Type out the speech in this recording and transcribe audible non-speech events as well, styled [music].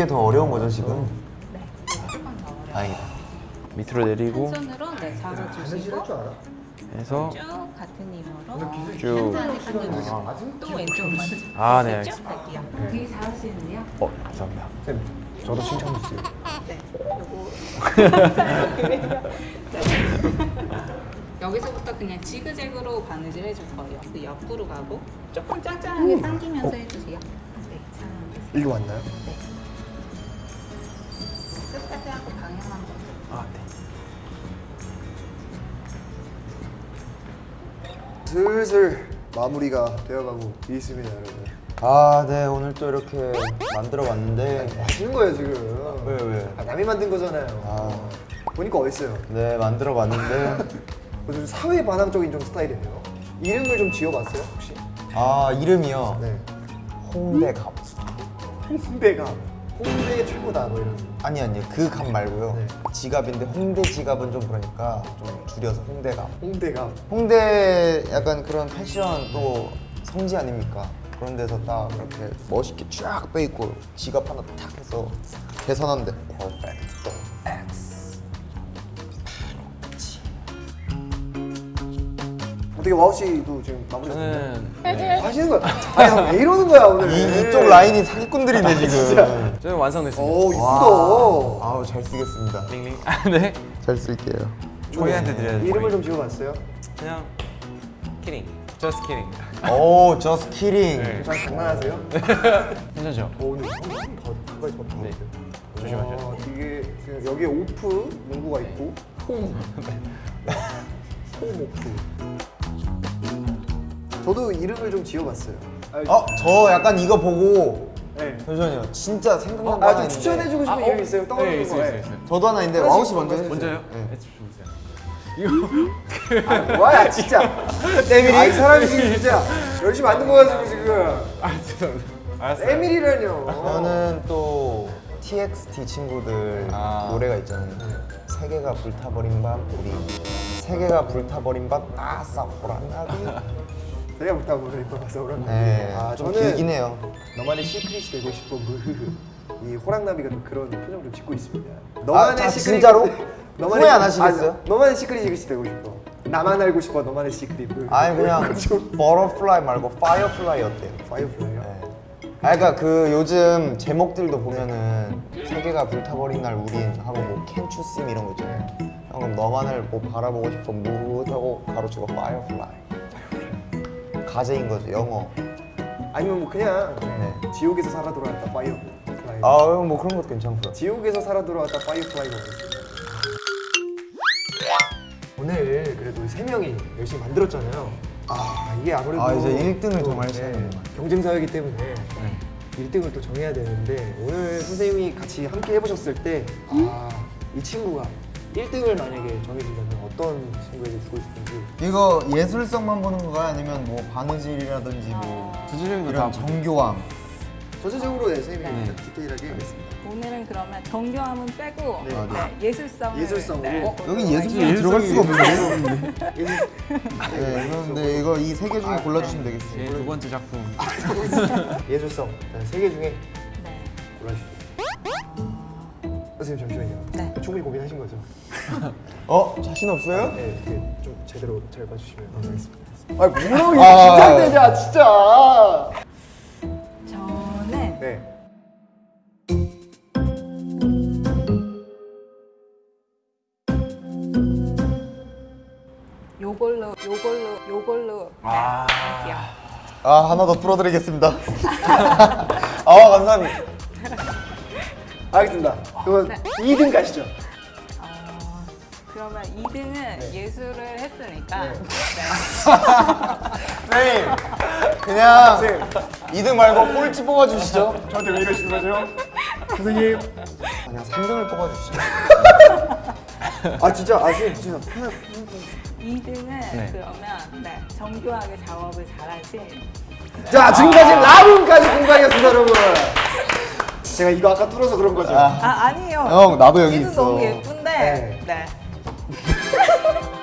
이게 더 어려운 거죠 지금? 네, 조금 더 어려워요. 다행이다. 밑으로 내리고 한 손으로 네, 잡아주시고 줄 알아? 해서 쭉 같은 힘으로 쭉. 당겨주시고 또 왼쪽 먼저 아, 네, 쭉 갈게요. 되게 잘하시는데요. 어 감사합니다. 쌤, 저도 칭찬 주세요. 네, 요거 네. [laughs] 여기서부터 그냥 지그재그로 바느질 해줄 거예요. 그 옆으로 가고 조금 짱짱하게 당기면서 해주세요. 네, 잘하고 일로 왔나요? 네. 슬슬 마무리가 되어가고 있습니다, 여러분. 아, 네 오늘 또 이렇게 만들어 봤는데 하시는 거예요 지금. 왜, 왜? 아, 남이 만든 거잖아요. 아. 보니까 어딨어요? 네 만들어 봤는데 [laughs] 좀 사회 반항적인 좀 스타일이네요. 이름을 좀 지어봤어요 혹시? 아 이름이요. 네. 홍대갑. 홍대가 홍대 최고다 뭐 이런. 아니 아니 그갑 말고요. 네. 지갑인데 홍대 지갑은 좀 그러니까 좀 줄여서 홍대갑. 홍대가 홍대 약간 그런 패션 또 성지 아닙니까? 그런 데서 딱 이렇게 멋있게 쫙 빼입고 지갑 하나 탁 해서 계산하는데 퍼펙트 어떻게 와우 씨도 지금 마무리 저는 네. 하시는 거야? 아니 왜 이러는 거야 오늘? 이, 이쪽 라인이 사기꾼들이네 [laughs] 지금 저는 완성됐습니다. 오 이쁘다. 아우 잘 쓰겠습니다 링링. 아 네. 잘 쓸게요 저희한테 드려야 돼. 이름을 좀 지어봤어요? 그냥 키링. Just kidding. 오 저스트 키링 네. 저 장난하세요? [laughs] 괜찮죠? 오 오늘 더 가까이 더 네. 네. 조심하세요. 이게 지금 여기에 오프 문구가 있고 홈. 홈 오프. 저도 이름을 좀 지어봤어요. 어? 저 약간 이거 보고 네. 잠시만요 진짜 생각난 거 아, 하나 좀 있는데 추천해주고 싶은 아, 이름 어? 있어요? 떠오르는 네, 거. 있어요, 네. 있어요, 있어요. 저도 하나 있는데 왕우 씨 먼저 먼저 해주세요 먼저요? 네. 네. 좀 보세요. 아, 뭐야 진짜. [laughs] 에밀이. 아 이 사람이 지금 진짜 열심히 만든 거 가지고 지금. 아 죄송합니다. 알았어요. 에밀이라뇨. 저는 또 TXT 친구들 아. 노래가 있잖아요. 세계가 불타버린 밤 우린 세계가 불타버린 밤. 내가 못하고 그래 이뻐 가서 그런. 네, 아 좀 길긴 해요. 너만의 secret이 되고 싶어 무흐흐. [laughs] 이 호랑나비가 또 그런 표정 좀 짓고 있습니다. 너만의 아, secret. 진짜로? [laughs] 후회 안 하시겠어요? 아, 너만의 secret이 되고 싶어. 나만 알고 싶어 너만의 secret. 무흐흐. 아니 그냥 좀 butterfly 말고 firefly 어때요? Firefly요. 네. 아 그러니까 그 요즘 제목들도 보면은 세계가 불타버린 날 우린 하고 뭐 me 이런 거 있잖아요. 형은 너만을 뭐 바라보고 싶어 무하고 가로치고 firefly. 가제인 거죠 영어. 아니면 뭐 그냥 네. 지옥에서 살아 돌아왔다 firefly. 아뭐 그런 것도 괜찮고요. 지옥에서 살아 돌아왔다 firefly가 오겠습니다. 오늘 그래도 세 명이 열심히 만들었잖아요. 아 이게 아무래도 아, 이제 1등을 또, 정말 네, 시작하는구나. 경쟁 사회이기 때문에 네. 1등을 또 정해야 되는데 오늘 선생님이 같이 함께 해보셨을 때아이 친구가 1등을 만약에 정해준다면 어떤 친구에게 주고 싶은지 이거 예술성만 보는 건가요? 아니면 뭐 바느질이라든지 뭐 두지령도 이런 다 정교함 전체적으로 네, 선생님이 네. 디테일하게 하겠습니다. 오늘은 그러면 정교함은 빼고 네. 아, 네, 예술성을 예술성으로. 네, 어, 여긴 예술성이 들어갈 수가 없는데 예술- 네 그런데 이거 이 세 개 중에 골라주시면 제 되겠습니다 두 번째 작품. [laughs] 예술성 세 개 중에 네. 골라주시죠. 선생님 잠시만요. 네. 충분히 고민하신 거죠? 어? 자신 없어요? 네, 이렇게 좀 제대로 잘 봐주시면 감사하겠습니다. 아 뭐라고 이거 아. 긴장되냐 진짜. 저는 네. 요걸로 요걸로 요걸로 아. 아 하나 더 풀어드리겠습니다 [laughs] 아 감사합니다 알겠습니다. 그럼 네. 2등 가시죠. 어, 그러면 2등은 예술을 했으니까 네. 네. 선생님 [laughs] 그냥 선생님 2등 말고 꼴찌 뽑아주시죠 저한테 왜 이러시는 거죠? 선생님. 그냥 3등을 뽑아주시죠 아 진짜 아 선생님 진짜 편한 2등은 네. 그러면 네, 정교하게 작업을 잘하신 자 지금까지 라붐까지 공방이었습니다 여러분. 제가 이거 아까 뚫어서 그런 거죠. 아, 아 아니에요. 형 나도 여기 있어. 너무 예쁜데. 네. 네. [laughs]